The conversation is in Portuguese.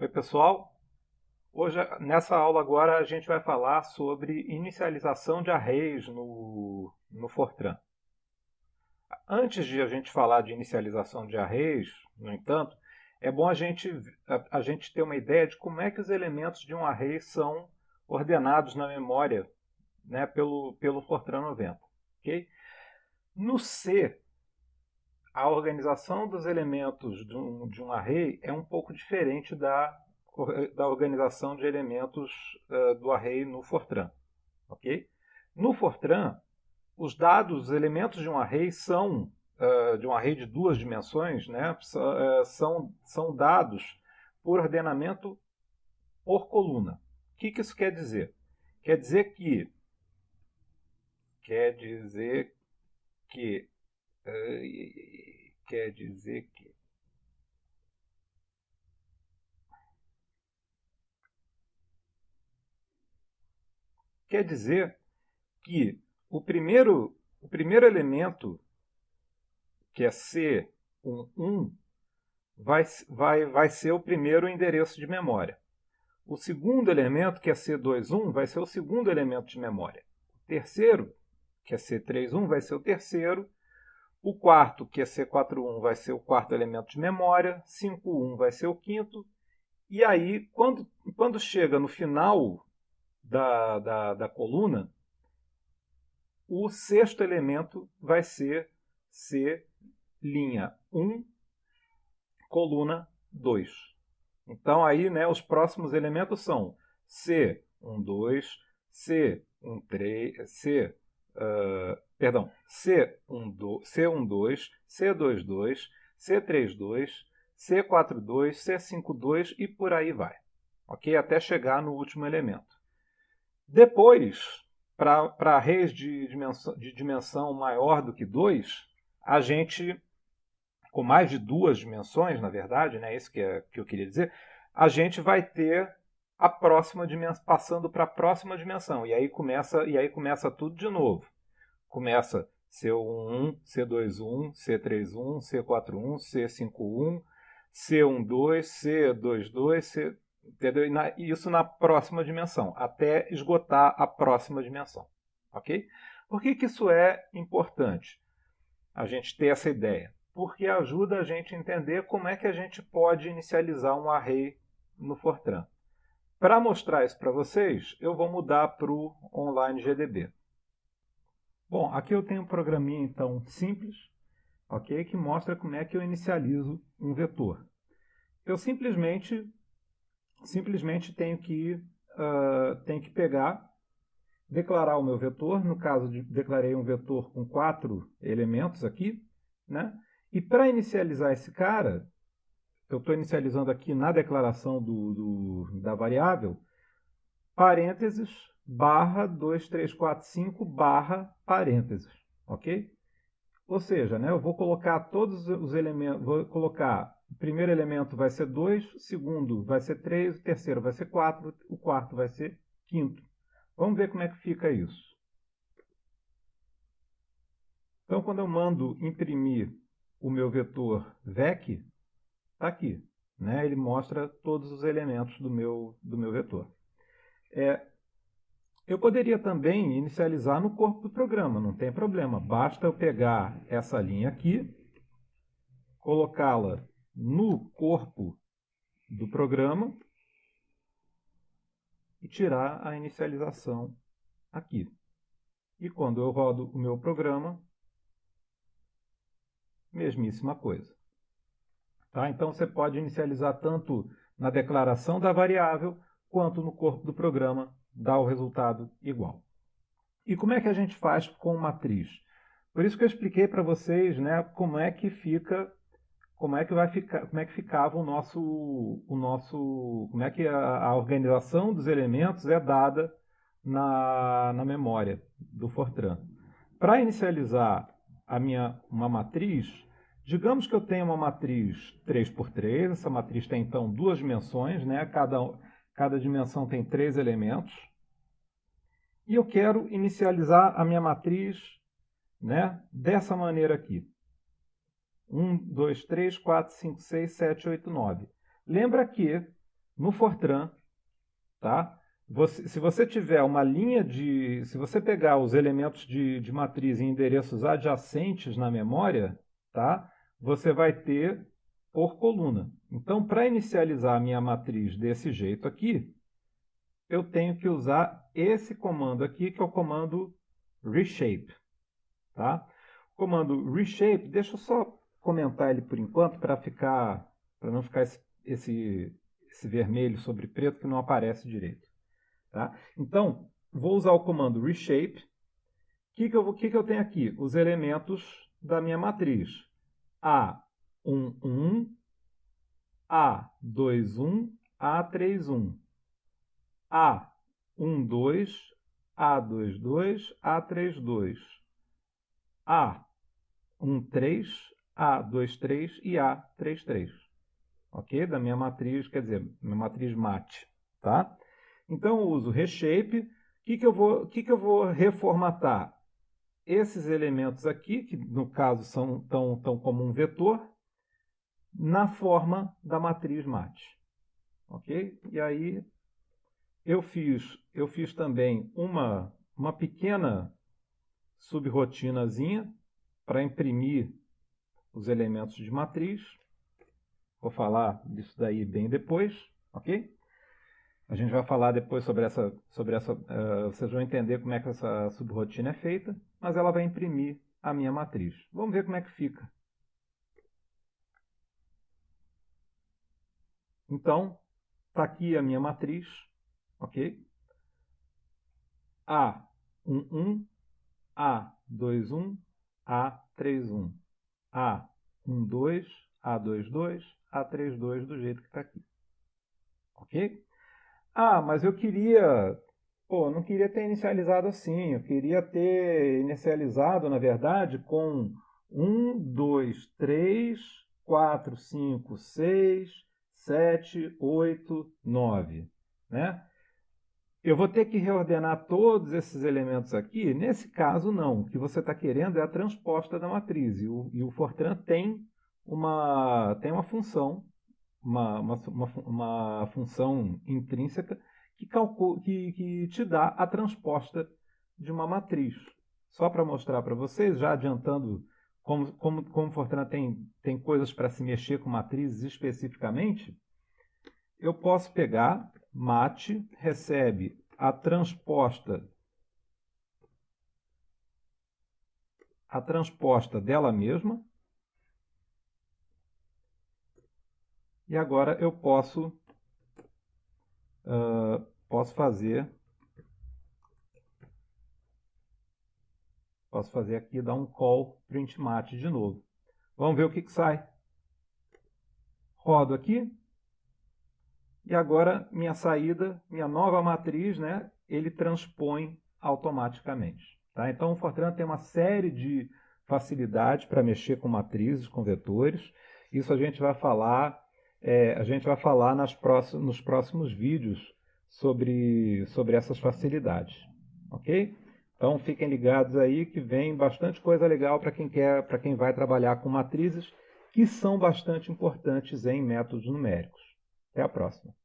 Oi pessoal, hoje nessa aula agora a gente vai falar sobre inicialização de arrays no, no Fortran. Antes de a gente falar de inicialização de arrays, no entanto, é bom a gente, a, a gente ter uma ideia de como é que os elementos de um array são ordenados na memória né, pelo, pelo Fortran 90. Okay? No C, a organização dos elementos de um, de um array é um pouco diferente da, da organização de elementos uh, do array no Fortran. Okay? No Fortran, os dados, os elementos de um array são, uh, de um array de duas dimensões, né, são, são dados por ordenamento por coluna. O que, que isso quer dizer? Quer dizer que quer dizer que quer dizer que quer dizer que o primeiro, o primeiro elemento, que é C11, vai, vai, vai ser o primeiro endereço de memória. O segundo elemento, que é C21, vai ser o segundo elemento de memória. O terceiro, que é C31, vai ser o terceiro o quarto, que é C41, vai ser o quarto elemento de memória. 5.1 vai ser o quinto. E aí, quando, quando chega no final da, da, da coluna, o sexto elemento vai ser C'1, coluna 2. Então, aí, né, os próximos elementos são C12, C13, C, uh, perdão, C12, C12, C22, C32, C42, C52 e por aí vai. Ok? Até chegar no último elemento. Depois, para arrays de dimensão, de dimensão maior do que 2, a gente, com mais de duas dimensões, na verdade, né, isso que, é, que eu queria dizer, a gente vai ter a próxima dimensão, passando para a próxima dimensão. E aí começa, e aí começa tudo de novo começa C11, C21, C31, C41, C51, C12, C22, C, entendeu? E isso na próxima dimensão, até esgotar a próxima dimensão. Ok? Por que, que isso é importante? A gente ter essa ideia. Porque ajuda a gente a entender como é que a gente pode inicializar um array no Fortran. Para mostrar isso para vocês, eu vou mudar para o Online GDB. Bom, aqui eu tenho um programinha então simples, ok, que mostra como é que eu inicializo um vetor. Eu simplesmente, simplesmente tenho que, uh, tenho que pegar, declarar o meu vetor, no caso de declarei um vetor com quatro elementos aqui, né? E para inicializar esse cara, eu estou inicializando aqui na declaração do, do, da variável, parênteses, barra 2345 barra parênteses, ok? Ou seja, né, eu vou colocar todos os elementos, vou colocar, o primeiro elemento vai ser 2, o segundo vai ser 3, o terceiro vai ser 4, o quarto vai ser quinto. Vamos ver como é que fica isso. Então, quando eu mando imprimir o meu vetor VEC, está aqui. Né? Ele mostra todos os elementos do meu, do meu vetor. É, eu poderia também inicializar no corpo do programa, não tem problema. Basta eu pegar essa linha aqui, colocá-la no corpo do programa e tirar a inicialização aqui. E quando eu rodo o meu programa, mesmíssima coisa. Tá? Então você pode inicializar tanto na declaração da variável quanto no corpo do programa dá o resultado igual. E como é que a gente faz com matriz? Por isso que eu expliquei para vocês né, como é que fica, como é que vai ficar, como é que ficava o nosso, o nosso, como é que a, a organização dos elementos é dada na, na memória do Fortran. Para inicializar a minha, uma matriz, digamos que eu tenho uma matriz 3x3, essa matriz tem então duas dimensões, né? cada, Cada dimensão tem três elementos. E eu quero inicializar a minha matriz né, dessa maneira aqui. 1, 2, 3, 4, 5, 6, 7, 8, 9. Lembra que no Fortran, tá? Você, se você tiver uma linha de... Se você pegar os elementos de, de matriz em endereços adjacentes na memória, tá? Você vai ter por coluna. Então, para inicializar a minha matriz desse jeito aqui, eu tenho que usar esse comando aqui, que é o comando reshape. Tá? O comando reshape, deixa eu só comentar ele por enquanto, para ficar, para não ficar esse, esse, esse, vermelho sobre preto que não aparece direito. Tá? Então, vou usar o comando reshape. O que, que, eu, que, que eu tenho aqui? Os elementos da minha matriz. A11, A21, A31. A12, A22, A32, A13, A23 e A33. Ok? Da minha matriz, quer dizer, minha matriz mate. Tá? Então, eu uso reshape. O que, que, eu vou, que, que eu vou reformatar? Esses elementos aqui, que no caso são tão, tão como um vetor, na forma da matriz mate. Ok? E aí eu fiz, eu fiz também uma, uma pequena subrotinazinha para imprimir os elementos de matriz. Vou falar disso daí bem depois, ok? A gente vai falar depois sobre essa, sobre essa uh, vocês vão entender como é que essa subrotina é feita, mas ela vai imprimir a minha matriz. Vamos ver como é que fica. Então, está aqui a minha matriz ok? A11, A21, A31, A12, A22, A32 do jeito que está aqui. Ok? Ah, mas eu queria... Pô, não queria ter inicializado assim. Eu queria ter inicializado, na verdade, com 1, 2, 3, 4, 5, 6, 7, 8, 9. Né? Eu vou ter que reordenar todos esses elementos aqui? Nesse caso, não. O que você está querendo é a transposta da matriz. E o, e o, Fortran tem uma, tem uma função, uma, uma, uma, função intrínseca que, calcula, que, que te dá a transposta de uma matriz. Só para mostrar para vocês, já adiantando como, como, como Fortran tem, tem coisas para se mexer com matrizes especificamente, eu posso pegar mate recebe a transposta a transposta dela mesma e agora eu posso uh, posso fazer posso fazer aqui dar um call print mate de novo. Vamos ver o que, que sai. Rodo aqui e agora minha saída, minha nova matriz, né, ele transpõe automaticamente. Tá? Então o Fortran tem uma série de facilidades para mexer com matrizes, com vetores. Isso a gente vai falar, é, a gente vai falar nas próximos, nos próximos vídeos sobre, sobre essas facilidades. Ok? Então fiquem ligados aí que vem bastante coisa legal para quem quer, para quem vai trabalhar com matrizes que são bastante importantes em métodos numéricos. Até a próxima.